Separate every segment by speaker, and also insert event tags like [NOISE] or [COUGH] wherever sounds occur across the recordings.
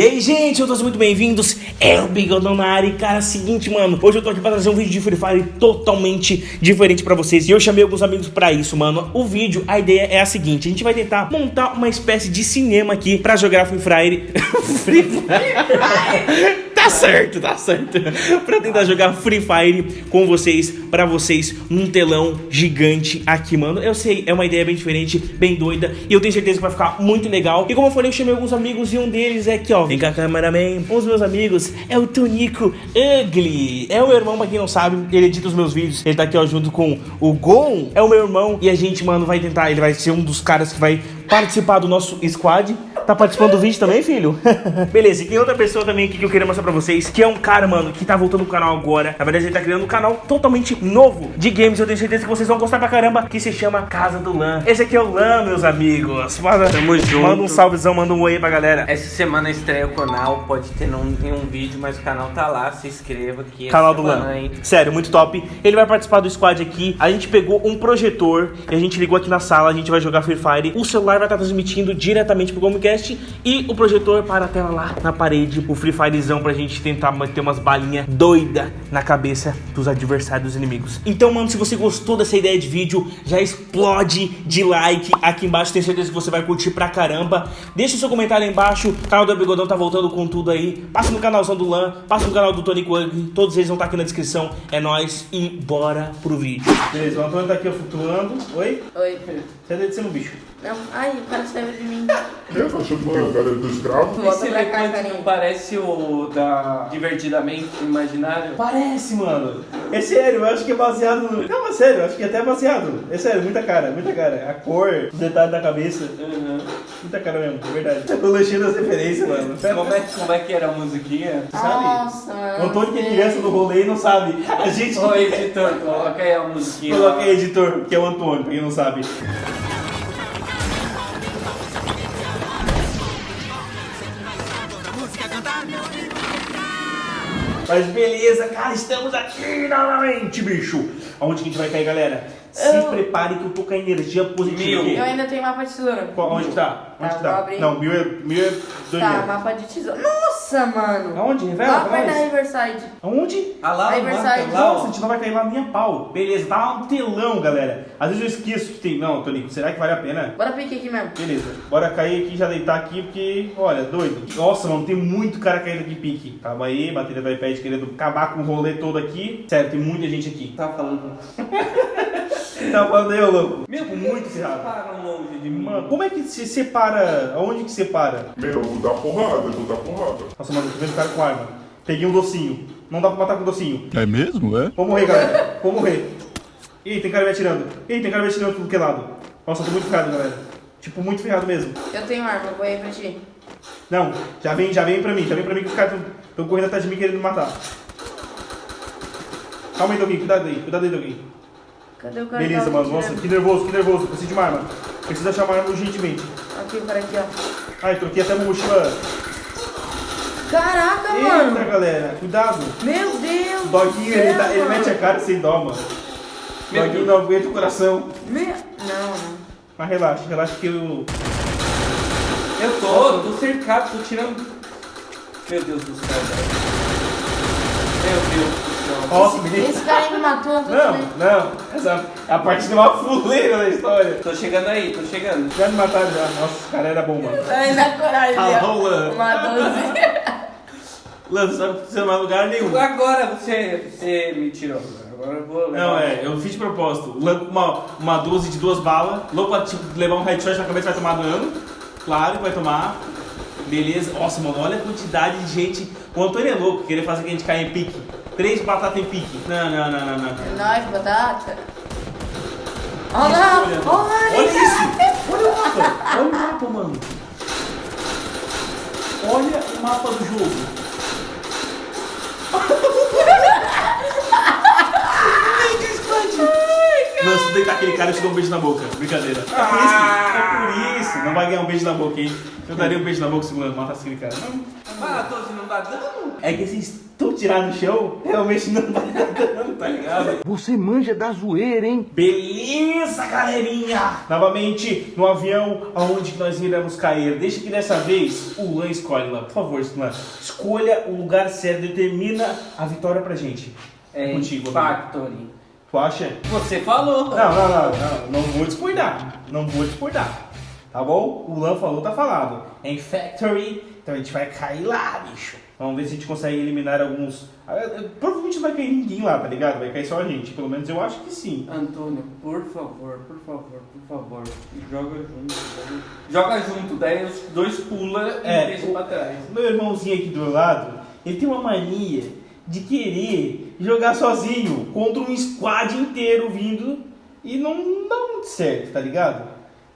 Speaker 1: E aí, gente, todos muito bem-vindos. É o Bigodão na área. E, cara, seguinte, mano. Hoje eu tô aqui pra trazer um vídeo de Free Fire totalmente diferente pra vocês. E eu chamei alguns amigos pra isso, mano. O vídeo, a ideia é a seguinte: a gente vai tentar montar uma espécie de cinema aqui pra jogar Free Fire. [LAUGHS] Free Fire. Tá certo, tá certo. [LAUGHS] pra tentar jogar Free Fire com vocês, pra vocês, num telão gigante aqui, mano. Eu sei, é uma ideia bem diferente, bem doida. E eu tenho certeza que vai ficar muito legal. E como eu falei, eu chamei alguns amigos e um deles é aqui, ó. Vem cá, cameraman. Um dos meus amigos é o Tonico Ugly. É o meu irmão, pra quem não sabe, ele edita os meus vídeos. Ele tá aqui, ó, junto com o Gon. É o meu irmão. E a gente, mano, vai tentar. Ele vai ser um dos caras que vai participar do nosso squad. Tá participando do vídeo também, filho? [LAUGHS] Beleza, e tem outra pessoa também aqui que eu queria mostrar pra vocês, que é um cara, mano, que tá voltando pro canal agora. Na verdade, ele tá criando um canal totalmente novo de games. Eu tenho certeza que vocês vão gostar pra caramba, que se chama Casa do Lan. Esse aqui é o Lan, meus amigos. Manda,
Speaker 2: Tamo junto.
Speaker 1: manda um salvezão, manda um oi pra galera.
Speaker 2: Essa semana estreia o canal, pode ter não nenhum vídeo, mas o canal tá lá, se inscreva aqui.
Speaker 1: Canal do Lan.
Speaker 2: hein?
Speaker 1: Sério, muito top. Ele vai participar do squad aqui. A gente pegou um projetor e a gente ligou aqui na sala. A gente vai jogar Free Fire. O celular vai estar transmitindo diretamente pro Gomecast e o projetor para a tela lá na parede. O Free Firezão pra gente tentar manter umas balinhas doida na cabeça dos adversários dos inimigos. Então, mano, se você gostou dessa ideia de vídeo, já explode de like aqui embaixo. Tenho certeza que você vai curtir pra caramba. Deixa o seu comentário aí embaixo. O canal do Bigodão tá voltando com tudo aí. Passa no canalzão do Lan, passa no canal do Tony Quang. Todos eles vão estar aqui na descrição. É nóis e bora pro vídeo. Beleza, o Antônio tá aqui flutuando. Oi?
Speaker 3: Oi.
Speaker 1: Você é de ser um bicho.
Speaker 3: Não. Ai, o cara saiu de mim.
Speaker 4: Eu tô achando que o cara é do escravo.
Speaker 2: Esse elefante não parece o da Divertidamente Imaginário?
Speaker 1: Parece, mano. É sério, eu acho que é baseado no. Não, é sério, eu acho que é até baseado. É sério, muita cara, muita cara. A cor, os detalhes da cabeça.
Speaker 2: Uhum.
Speaker 1: Muita cara mesmo, é verdade. [LAUGHS] Eu lanchei das referências, mano. [LAUGHS]
Speaker 2: Como, é, como é que era a musiquinha?
Speaker 1: Sabe?
Speaker 3: Nossa,
Speaker 1: O
Speaker 3: mano.
Speaker 1: Antônio que é criança do rolê e não sabe. A gente.
Speaker 2: Ô editor, coloca aí a musiquinha.
Speaker 1: Coloca aí, editor, que é o Antônio, pra quem não sabe. Mas beleza, cara, estamos aqui novamente, bicho. Aonde que a gente vai cair, galera? Se
Speaker 3: Eu-
Speaker 1: prepare que eu tô com a energia positiva
Speaker 2: Mil.
Speaker 3: Eu ainda tenho mapa de tesoura.
Speaker 1: Qual- Onde que tá? Onde
Speaker 3: Tá,
Speaker 1: que tá? Não, mil é, mil é dois
Speaker 3: Tá,
Speaker 1: mil.
Speaker 3: mapa de tesoura. Nossa, mano.
Speaker 1: Aonde? Revela
Speaker 3: Lá
Speaker 1: pra
Speaker 3: perto da. Riverside.
Speaker 1: Aonde?
Speaker 2: Ah lá, mapa, lá,
Speaker 1: Nossa, a gente não vai cair lá nem a pau. Beleza, tá um telão, galera. Às vezes eu esqueço que tem. Não, Tonico, será que vale a pena?
Speaker 3: Bora pique aqui mesmo.
Speaker 1: Beleza, bora cair aqui, já deitar aqui, porque, olha, doido. Nossa, mano, tem muito cara caindo aqui pique. Calma aí, bateria do iPad querendo acabar com o rolê todo aqui. Sério, tem muita gente aqui.
Speaker 2: Tá falando. [LAUGHS]
Speaker 1: Tá falando aí, ô louco?
Speaker 2: Meu,
Speaker 1: Tipo, muito ferrado.
Speaker 2: Para longe de mim.
Speaker 1: Mano, como é que se separa? Aonde que separa?
Speaker 4: Meu, eu vou dar porrada, eu vou dar porrada.
Speaker 1: Nossa, mano, eu tô vendo cara com arma. Peguei um docinho. Não dá pra matar com docinho.
Speaker 5: É mesmo, é?
Speaker 1: Vou morrer, galera. Vou morrer. Ih, tem cara me atirando. Ih, tem cara me atirando tudo que é lado. Nossa, eu tô muito ferrado, galera. Tipo, muito ferrado mesmo.
Speaker 3: Eu tenho arma, vou aí pra ti.
Speaker 1: Não, já vem, já vem pra mim, já vem pra mim que os caras estão correndo atrás de mim querendo me matar. Calma aí, Doguinho, cuidado aí, cuidado aí, Doguinho.
Speaker 3: Cadê o cara?
Speaker 1: Beleza,
Speaker 3: tava
Speaker 1: mano, nossa,
Speaker 3: atirando?
Speaker 1: que nervoso, que nervoso, preciso de uma arma. Preciso achar uma arma urgentemente.
Speaker 3: Aqui, o cara aqui, ó.
Speaker 1: Ai, troquei até uma mochila.
Speaker 3: Caraca,
Speaker 1: Eita,
Speaker 3: mano.
Speaker 1: galera, cuidado.
Speaker 3: Meu Deus.
Speaker 1: O Doguinho, ele, tá- ele mete a cara sem dó, mano.
Speaker 2: Meu
Speaker 1: Doguinho não aguenta o coração.
Speaker 3: Meu... Não, não.
Speaker 1: Mas relaxa, relaxa que eu...
Speaker 2: Eu tô, tô cercado, tô tirando. Meu Deus do céu, velho. Meu Deus
Speaker 1: me
Speaker 3: Esse cara aí me matou.
Speaker 1: Não,
Speaker 3: também.
Speaker 1: não, essa é a parte de uma fuleira da história.
Speaker 2: Tô chegando aí, tô chegando.
Speaker 1: Já me mataram já. Nossa, esse cara era bom, mano.
Speaker 3: Ai, na coragem.
Speaker 1: Tá
Speaker 3: ó.
Speaker 1: rolando.
Speaker 3: Uma 12. [LAUGHS]
Speaker 1: Lance, sabe que você não vai em lugar nenhum.
Speaker 2: Agora você, você me tirou. Agora eu vou.
Speaker 1: Não,
Speaker 2: levar-
Speaker 1: é, eu fiz de propósito. Lan- Uma, uma 12 de duas balas. Louco pra tipo, levar um headshot na cabeça vai tomar dano. Claro que vai tomar. Beleza. Nossa, mano, olha a quantidade de gente. O Antônio é louco, querer fazer que a gente caia em pique. Três batatas em pique. Não, não, não, não, não.
Speaker 3: É nóis, batata. Olha lá,
Speaker 1: Olha,
Speaker 3: olha
Speaker 1: olha isso! Olha o mapa! Olha o mapa, mano! Olha o mapa do jogo! Nossa, isso acertar aquele cara, eu te dou um beijo na boca. Brincadeira. É por isso, é por isso. Não vai ganhar um beijo na boca, hein? Eu daria um beijo na boca se matasse aquele cara. Não.
Speaker 2: Ah, Tozi, não dá dano?
Speaker 1: É que se estão tirados no chão, realmente não vai dar dano, tá ligado?
Speaker 5: Você manja da zoeira, hein?
Speaker 1: Beleza, galerinha! Novamente, no avião, aonde nós iremos cair? Deixa que dessa vez o Lan escolhe lá. Por favor, Lan. Escolha o lugar certo, determina a vitória pra gente.
Speaker 2: É
Speaker 1: contigo, amigo.
Speaker 2: Factory.
Speaker 1: Tu acha?
Speaker 2: Você falou.
Speaker 1: Não, não, não, não, não vou discordar. Não vou discordar. Tá bom? O Lan falou, tá falado. É em Factory, então a gente vai cair lá, bicho. Vamos ver se a gente consegue eliminar alguns. Ah, Provavelmente não vai cair ninguém lá, tá ligado? Vai cair só a gente. Pelo menos eu acho que sim.
Speaker 2: Antônio, por favor, por favor, por favor, joga junto. Joga junto, daí os dois pula e
Speaker 1: É,
Speaker 2: deixa pra trás.
Speaker 1: Meu irmãozinho aqui do lado, ele tem uma mania de querer jogar sozinho contra um squad inteiro vindo e não dá muito certo, tá ligado?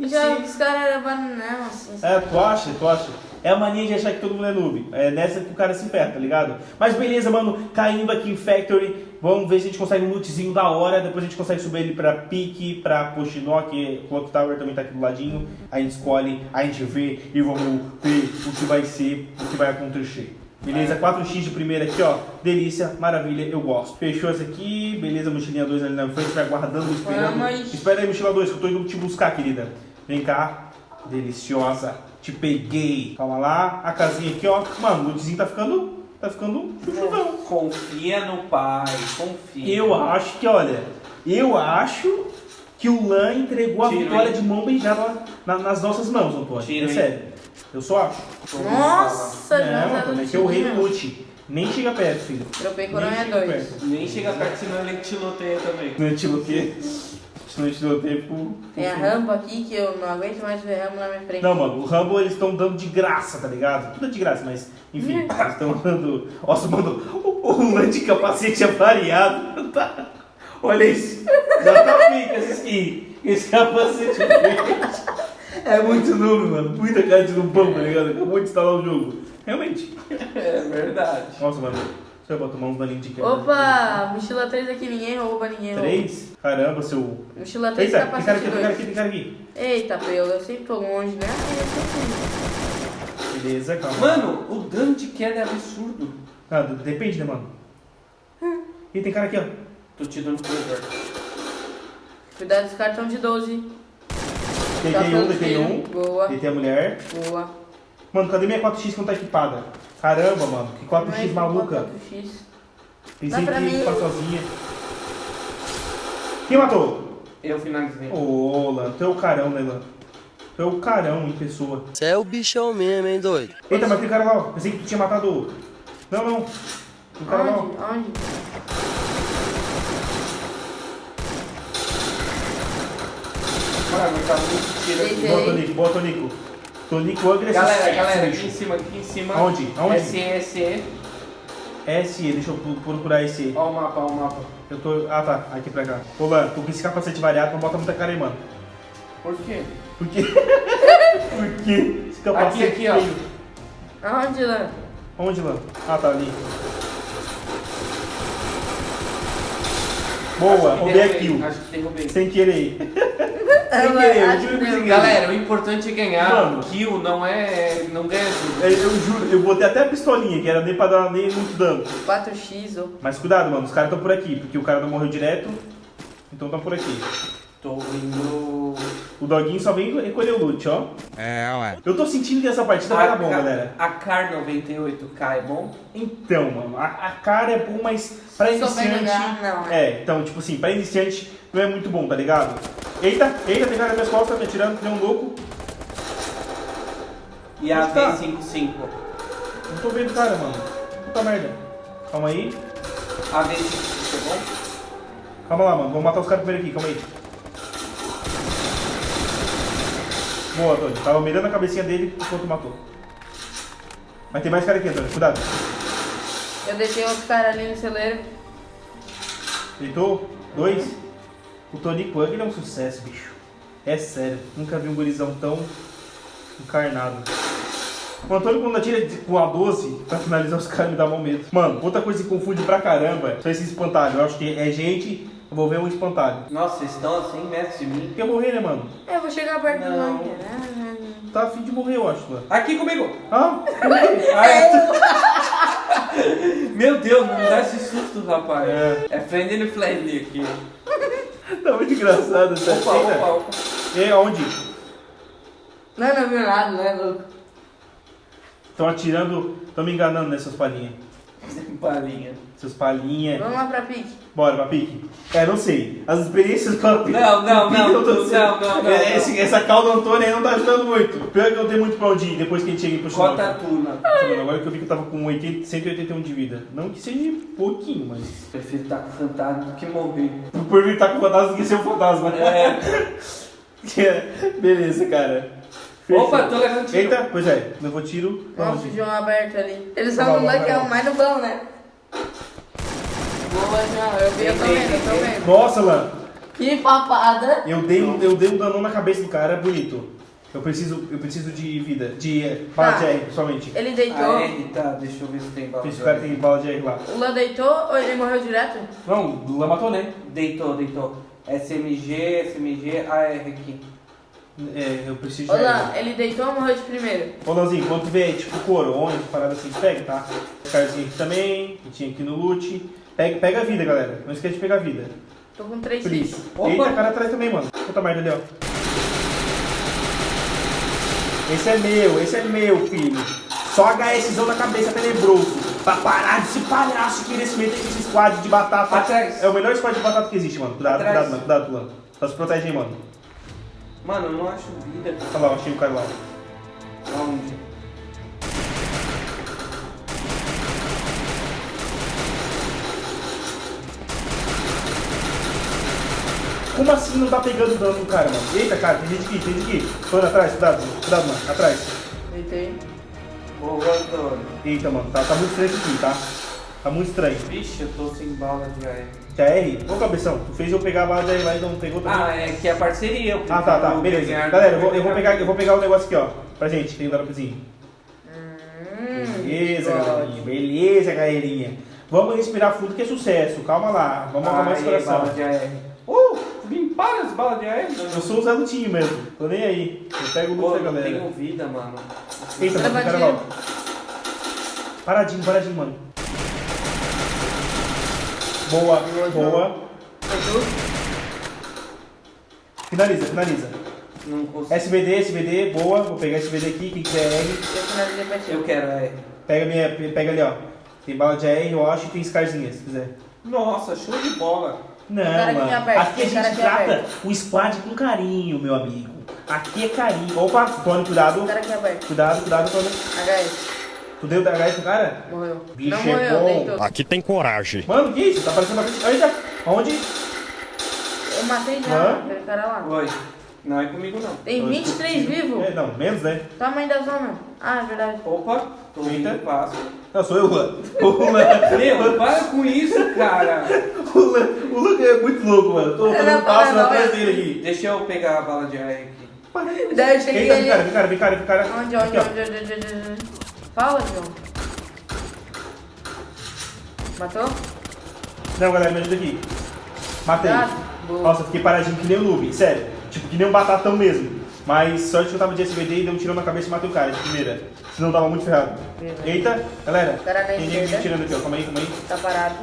Speaker 3: Já os caras eram bananão, assim.
Speaker 1: É, tu acha? Tu acha? É a mania de achar que todo mundo é noob. É nessa que o cara se ferra, tá ligado? Mas beleza, mano. Caindo aqui em Factory. Vamos ver se a gente consegue um lootzinho da hora. Depois a gente consegue subir ele pra Pique, pra Poshinok. Clock Tower também tá aqui do ladinho. A gente escolhe, a gente vê e vamos ver o que vai ser, o que vai acontecer. Beleza? 4x de primeira aqui, ó. Delícia, maravilha, eu gosto. Fechou esse aqui. Beleza, mochilinha 2 ali na frente. Vai guardando, esperando. Espera aí, mochila 2, que eu tô indo te buscar, querida. Vem cá. Deliciosa. Te peguei. Calma lá. A casinha aqui, ó. Mano, o lootzinho tá ficando. Tá ficando chuchuzão.
Speaker 2: Confia no pai, confia.
Speaker 1: Eu acho que, olha. Eu acho que o Lan entregou a
Speaker 2: Tiro,
Speaker 1: vitória
Speaker 2: hein?
Speaker 1: de mão beijada na- nas nossas mãos, Antônio.
Speaker 2: Tiro,
Speaker 1: é sério. Eu só acho.
Speaker 3: Nossa,
Speaker 1: É,
Speaker 3: já
Speaker 1: mano, é que é o rei do loot. Nem chega perto, filho.
Speaker 3: Dropei
Speaker 1: Nem
Speaker 3: coronha
Speaker 1: chega
Speaker 3: 2.
Speaker 1: perto.
Speaker 2: Nem chega perto, senão ele tiloteia também.
Speaker 1: Não é tiloteio. É tiloteio pro-
Speaker 3: Tem a rampa aqui que eu não aguento mais ver rampa na minha frente.
Speaker 1: Não, mano, o Rambo eles estão dando de graça, tá ligado? Tudo é de graça, mas enfim,
Speaker 3: Hum.
Speaker 1: eles estão dando. Nossa, mano, o, o lance de capacete é variado. Tá? Olha isso. Já tá pica essa skin. Esse capacete é verde. É muito noob, mano. Muita cara de nubão, tá ligado? Acabou de instalar o jogo. Realmente.
Speaker 2: É verdade.
Speaker 1: Nossa, mano. Deixa eu botar na linha de quebra.
Speaker 3: Opa, mochila 3 aqui, ninguém rouba, ninguém rouba.
Speaker 1: Três? Caramba, seu.
Speaker 3: Mochila 3,
Speaker 1: Eita, tem cara
Speaker 3: capacete
Speaker 1: aqui, tem cara
Speaker 3: 2.
Speaker 1: aqui, tem cara aqui.
Speaker 3: Eita, eu, eu sempre tô longe, né?
Speaker 1: Beleza, calma.
Speaker 2: Mano, o dano de queda é absurdo.
Speaker 1: Ah, depende, né, mano? E tem cara aqui, ó.
Speaker 2: Tô te dando corredor.
Speaker 3: Cuidado dos cartão de 12.
Speaker 1: Deitei
Speaker 3: Tá
Speaker 1: um,
Speaker 3: pelo
Speaker 1: deitei um.
Speaker 3: Boa,
Speaker 1: Deitei a mulher.
Speaker 3: boa.
Speaker 1: Mano, cadê minha 4x que não tá equipada? Caramba, mano, que 4x
Speaker 3: Mas,
Speaker 1: maluca.
Speaker 3: 4x.
Speaker 1: Pensei que ia ficar sozinha. Quem matou?
Speaker 2: Eu finalizei.
Speaker 1: Ô, Lan, tu é o carão, né, Lan? Tu é o carão em pessoa.
Speaker 5: Você é o bichão mesmo, hein, doido?
Speaker 1: Eita, mas tem cara lá, ó. Pensei que tu tinha matado o. Não, não. Tem cara lá, ó.
Speaker 3: Onde? Onde?
Speaker 2: Mano, tá muito tiro aqui.
Speaker 3: Deitei.
Speaker 1: Boa, Tonico, boa, Tonico. Tonico agressivo.
Speaker 2: Galera, galera, aqui em cima, aqui em cima.
Speaker 1: Aonde? Aonde?
Speaker 2: SE, SE.
Speaker 1: SE, deixa eu procurar SE.
Speaker 2: Ó o mapa, ó o mapa.
Speaker 1: Eu tô. Ah, tá. Aqui pra cá. Ô, Lan, tô com esse capacete variado, não bota muita cara aí, mano.
Speaker 2: Por quê?
Speaker 1: Por quê? [LAUGHS] Por quê? Esse capacete
Speaker 2: Aqui, aqui, ó.
Speaker 1: feio.
Speaker 3: Aonde, Lan?
Speaker 1: Onde, Lan? Ah, tá ali. Boa, roubei a kill.
Speaker 2: Acho que derrubei.
Speaker 1: Sem querer. [LAUGHS] Querer, eu juro
Speaker 3: que
Speaker 1: querer.
Speaker 2: Galera, o importante é ganhar.
Speaker 1: Mano.
Speaker 2: Kill não é. não ganha tudo.
Speaker 1: Eu, eu juro, eu botei até a pistolinha, que era nem pra dar nem muito dano.
Speaker 3: 4x, ô.
Speaker 1: Mas cuidado, mano, os caras estão por aqui, porque o cara não morreu direto, então estão por aqui.
Speaker 2: Tô indo.
Speaker 1: O doguinho só vem recolher o loot, ó.
Speaker 5: É, ué.
Speaker 1: Eu tô sentindo que essa partida vai dar bom, galera.
Speaker 2: A Car 98K é bom?
Speaker 1: Então, mano, a, a cara é bom, mas pra iniciante.
Speaker 3: jogar, não, né?
Speaker 1: É, então, tipo assim, pra iniciante não é muito bom, tá ligado? Eita, eita, tem cara nas minhas costas, me atirando, tem um louco.
Speaker 2: E a
Speaker 1: tá?
Speaker 2: V55?
Speaker 1: Não tô vendo o cara, mano. Puta merda. Calma aí.
Speaker 2: A V55 é bom?
Speaker 1: Calma lá, mano. Vamos matar os caras primeiro aqui, calma aí. Boa, Antônio. Tava mirando a cabecinha dele enquanto matou. Mas tem mais cara aqui, Antônio. Cuidado.
Speaker 3: Eu deixei outro cara ali no celeiro.
Speaker 1: Deitou? Dois? O Tony Pug ele é um sucesso, bicho. É sério. Nunca vi um gurizão tão encarnado. O Antônio, quando atira com a 12 pra finalizar os caras, me dá medo. Mano, outra coisa que confunde pra caramba são esses espantalhos. Eu acho que é gente Eu vou ver um espantalho.
Speaker 2: Nossa, vocês estão a 100 metros de mim.
Speaker 1: Quer morrer, né, mano?
Speaker 3: É, eu vou chegar perto do
Speaker 2: Não.
Speaker 3: Lange.
Speaker 1: Tá afim de morrer, eu acho, mano.
Speaker 2: Aqui comigo!
Speaker 1: Ah? [LAUGHS]
Speaker 2: Ai, [LAUGHS] Meu Deus, não me dá esse susto, rapaz.
Speaker 1: É.
Speaker 2: É, friendly friendly aqui.
Speaker 1: Tá muito engraçado, sério.
Speaker 2: Opa, opa, opa.
Speaker 1: E aonde?
Speaker 3: Não, não viu nada, não é louco.
Speaker 1: Estão atirando, estão me enganando nessas palhinhas.
Speaker 2: Palinha.
Speaker 1: Essas palhinhas.
Speaker 3: Vamos lá pra pique.
Speaker 1: Bora, pra pique. É, não sei. As experiências com a pique.
Speaker 2: Não, não,
Speaker 1: a pique
Speaker 2: não, [LAUGHS]
Speaker 1: eu tô
Speaker 2: não, não, não,
Speaker 1: É,
Speaker 2: não.
Speaker 1: esse- essa calda Antônia aí não tá ajudando muito. Pior que eu tenho muito pra onde ir depois que a gente chega pro chão.
Speaker 2: Cota tuna.
Speaker 1: Mano, Agora que eu vi que eu tava com 80, 181 de vida. Não que seja pouquinho, mas.
Speaker 2: Prefiro estar com fantasma do que morrer.
Speaker 1: Por mim tá com fantasma do que ser um fantasma.
Speaker 2: É. [LAUGHS]
Speaker 1: Beleza, cara.
Speaker 2: Opa, tô levando tiro.
Speaker 1: Eita, pois é, levou tiro.
Speaker 3: Nossa, o João aberto ali. Eles
Speaker 1: vai
Speaker 3: moleque é o mais no bom, né? Boa, João. Eu vi, eu tô vendo, eu tô vendo.
Speaker 1: Nossa, mano.
Speaker 3: Que papada.
Speaker 1: Eu dei, um, eu dei um danão na cabeça do cara, bonito. Eu preciso, eu preciso de vida, de eh, bala
Speaker 3: Tá.
Speaker 1: de R, principalmente.
Speaker 3: Ele deitou.
Speaker 2: Ah, é? Tá, deixa eu ver se tem bala.
Speaker 1: Esse cara tem bala de R lá.
Speaker 3: O Lan deitou ou ele morreu direto?
Speaker 1: Não, o Lula matou, né?
Speaker 2: Deitou, deitou. SMG, SMG, AR aqui.
Speaker 1: É, eu preciso
Speaker 3: Ô
Speaker 1: de
Speaker 3: ele deitou ou morreu de primeiro?
Speaker 1: Ô, Lanzinho, quando tu vê, tipo, coroões, parada assim, pega, tá? Carzinho aqui também, que tinha aqui no loot. Pega, pega a vida, galera. Não esquece de pegar a vida.
Speaker 3: Tô com três
Speaker 1: Please.
Speaker 2: Opa.
Speaker 1: Eita, cara atrás também, mano. Puta merda ali, ó. Esse é meu, esse é meu, filho. Só HSzão na cabeça tenebroso. Pra parar de se palhaço e querer se meter com esse squad de batata.
Speaker 2: Atrás.
Speaker 1: É o melhor squad de batata que existe, mano. Cuidado,
Speaker 2: Atrás.
Speaker 1: cuidado, mano. Cuidado, Tulan. Só se protege aí, mano.
Speaker 2: Mano, eu não acho vida.
Speaker 1: Olha lá, eu achei o cara lá.
Speaker 2: Aonde?
Speaker 1: Como assim não tá pegando dano no cara, mano? Eita, cara, tem gente aqui, tem gente aqui. Tô indo atrás, cuidado, cuidado, mano. Atrás.
Speaker 3: Deitei.
Speaker 2: Boa, Antônio.
Speaker 1: Eita, mano, tá, tá muito estranho aqui, tá? Tá muito estranho.
Speaker 2: Vixe, eu tô sem bala de AR.
Speaker 1: Que a R? Ô, cabeção, tu fez eu pegar a bala de R lá e não pegou também.
Speaker 2: Ah, é que é parceria. eu
Speaker 1: Ah, tá, tá, beleza. Galera, eu vou, eu vou pegar, eu vou pegar o negócio aqui, ó. Pra gente, tem um garotozinho.
Speaker 3: Hum,
Speaker 1: Beleza, galerinha. Beleza, galerinha. Vamos respirar fundo que é sucesso. Calma lá. Vamos acalmar esse coração.
Speaker 2: bala de AR. Uh, me para as balas de AR.
Speaker 1: Eu sou o Zé Lutinho mesmo. Tô nem aí. Eu pego o loot da
Speaker 2: não
Speaker 1: galera.
Speaker 2: tenho vida, mano.
Speaker 1: Eita, mano, cara. Paradinho, paradinho, mano. Boa, boa. Finaliza, finaliza.
Speaker 2: Não consigo.
Speaker 1: SVD, SVD, boa. Vou pegar SVD aqui, quem quiser R.
Speaker 3: Eu finalizei pra ti.
Speaker 2: Eu quero AR.
Speaker 1: Pega, minha, pega ali, ó. Tem bala de AR, eu acho, e tem Scarzinha, se quiser.
Speaker 2: Nossa, show de bola.
Speaker 1: Não, mano.
Speaker 3: aberto,
Speaker 1: aqui a gente trata
Speaker 3: aberto.
Speaker 1: o squad com carinho, meu amigo. Aqui é carinho. Opa, Tony, cuidado. Cuidado, cuidado, Tony.
Speaker 3: HS.
Speaker 1: Tu deu DH pro cara?
Speaker 3: Morreu.
Speaker 1: Bicho
Speaker 3: não
Speaker 1: é
Speaker 3: morreu,
Speaker 1: bom.
Speaker 3: deitou.
Speaker 5: Aqui tem coragem.
Speaker 1: Mano, que isso? Tá parecendo uma frente. Eita, aonde?
Speaker 3: Eu matei já,
Speaker 1: Hã?
Speaker 3: aquele cara lá.
Speaker 2: Oi. Não é comigo, não.
Speaker 3: Tem 23 vivos?
Speaker 1: É, não, menos, né?
Speaker 3: Tamanho da zona. Ah, é verdade.
Speaker 2: Opa, tô
Speaker 1: Eita.
Speaker 2: indo passo.
Speaker 1: Não, sou eu, Luan. O Luan,
Speaker 2: Meu, para com isso, cara.
Speaker 1: o Luan, o Luan é muito louco, mano. Tô fazendo
Speaker 3: é
Speaker 1: passo atrás dele aqui.
Speaker 2: Deixa eu pegar a bala de AR aqui.
Speaker 3: Daí eu cheguei
Speaker 1: Eita,
Speaker 3: ali.
Speaker 1: vem cara, vem cara, vem cara.
Speaker 3: Onde, onde,
Speaker 1: Aqui,
Speaker 3: onde, onde, onde, onde, onde? Fala, João. Matou?
Speaker 1: Não, galera, me ajuda aqui. Matei.
Speaker 3: Boa.
Speaker 1: Nossa, fiquei paradinho que nem o noob, sério. Tipo, que nem um batatão mesmo. Mas sorte que eu tava de SVD e deu um tirão na cabeça e matei o cara de primeira. Senão tava muito ferrado.
Speaker 3: Beleza.
Speaker 1: Eita, galera.
Speaker 3: Cara na
Speaker 1: Tem gente me tirando aqui, ó. Calma aí, calma aí.
Speaker 3: Tá parado.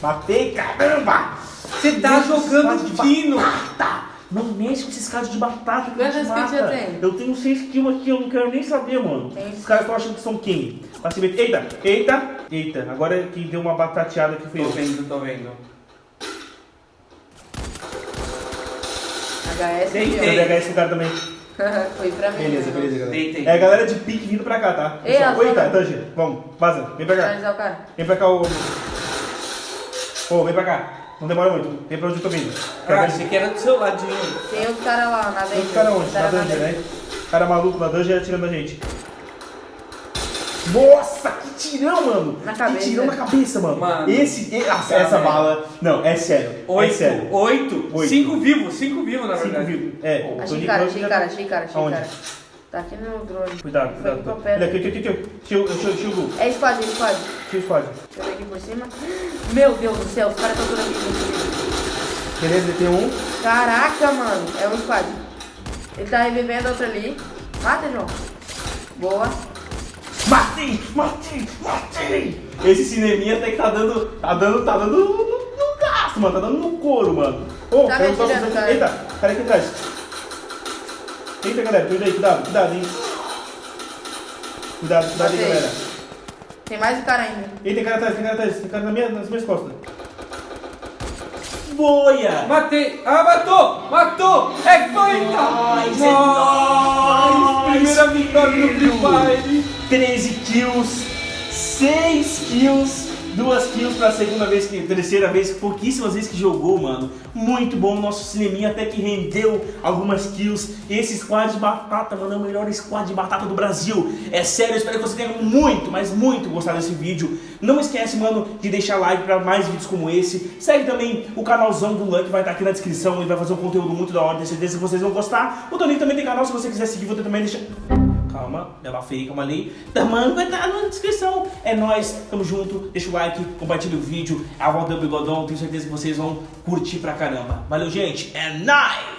Speaker 1: Matei, caramba!
Speaker 2: Você tá jogando
Speaker 1: de
Speaker 2: fino.
Speaker 1: Não mexe com esses caras de batata que
Speaker 3: Quantas
Speaker 1: te mata.
Speaker 3: tem?
Speaker 1: Eu tenho 6 kills aqui, eu não quero nem saber, mano.
Speaker 3: Tem.
Speaker 1: Os caras estão achando que são quem? Meter. Eita, eita, eita. Agora quem deu uma batateada aqui foi
Speaker 2: Tô
Speaker 1: eu.
Speaker 2: vendo, tô vendo.
Speaker 3: HS
Speaker 2: Deitei.
Speaker 1: DH esse cara também. [LAUGHS]
Speaker 3: Foi pra mim.
Speaker 1: Beleza,
Speaker 3: né?
Speaker 1: beleza, galera.
Speaker 2: Deitei.
Speaker 1: É a galera de pique vindo pra cá, tá?
Speaker 3: Ei,
Speaker 1: Oi, tá, Tanger. Vamos, vaza. Vem pra cá.
Speaker 3: Finalizar o cara.
Speaker 1: Vem pra cá, ô. Ô, vem pra cá. Não demora muito. Vem pra onde eu tô vindo.
Speaker 2: Ah, achei que era do seu ladinho.
Speaker 3: Tem outro cara lá, na
Speaker 1: Tem
Speaker 3: dungeon.
Speaker 1: os caras onde?
Speaker 3: Cara
Speaker 1: Na dungeon, né? Cara maluco na dungeon atirando a gente. Nossa, que tirão, mano!
Speaker 3: Na
Speaker 1: que
Speaker 3: cabeça.
Speaker 1: tirão na cabeça, mano.
Speaker 2: Mano.
Speaker 1: Esse, e- essa,
Speaker 2: Cara,
Speaker 1: essa bala. Não, é sério. é
Speaker 2: Oito,
Speaker 1: sério.
Speaker 2: oito,
Speaker 1: Oito.
Speaker 2: cinco vivos, cinco vivos na
Speaker 1: Cinco
Speaker 2: verdade.
Speaker 1: vivos. É,
Speaker 3: Achei
Speaker 1: Tony
Speaker 3: cara, achei
Speaker 1: já-
Speaker 3: cara, achei cara, achei
Speaker 1: Aonde?
Speaker 3: cara. Tá aqui no drone.
Speaker 1: Cuidado, cuidado. cuidado. Olha aqui, aqui. Tio, tio, tio, Gu.
Speaker 3: É squad, é squad.
Speaker 1: Tio squad.
Speaker 3: Deixa eu ver aqui por cima. Meu Deus do céu, os caras estão todos aqui.
Speaker 1: Beleza, ele tem um.
Speaker 3: Caraca, mano. É um squad. Ele tá revivendo outro ali. Mata, João. Boa.
Speaker 1: Matei, matei, matei. Esse cineminha até que tá dando, tá dando, tá dando no, no gasto, mano. Tá dando no couro, mano. Ô,
Speaker 3: Tá
Speaker 1: caiu
Speaker 3: me
Speaker 1: só-
Speaker 3: atirando, cara.
Speaker 1: Eita, cara aqui atrás. Eita, galera, cuida aí, cuidado, cuidado, hein. Cuidado, cuidado aí, galera.
Speaker 3: Tem mais um cara ainda.
Speaker 1: Eita, tem cara atrás, tem cara atrás, tem cara na minha, nas minhas costas. Boia!
Speaker 2: Matei! Ah, matou! Matou! É coita!
Speaker 1: É nóis!
Speaker 2: Primeira vitória no Free Fire!
Speaker 1: 13 kills, 6 kills, 2 kills pra segunda vez, terceira vez, pouquíssimas vezes que jogou, mano. Muito bom, nosso cineminha até que rendeu algumas kills. Esse squad de batata, mano, é o melhor squad de batata do Brasil. É sério, espero que você tenha muito, mas muito gostado desse vídeo. Não esquece, mano, de deixar like pra mais vídeos como esse. Segue também o canalzão do Luck, vai estar aqui na descrição. Ele vai fazer um conteúdo muito da hora, tenho certeza que vocês vão gostar. O Toninho também tem canal, se você quiser seguir, vou também deixar... Calma, ela feia, calma ali. Tamanho vai estar na descrição. É nóis, tamo junto. Deixa o like, compartilha o vídeo. É a volta do Bigodão, tenho certeza que vocês vão curtir pra caramba. Valeu, gente. É nóis!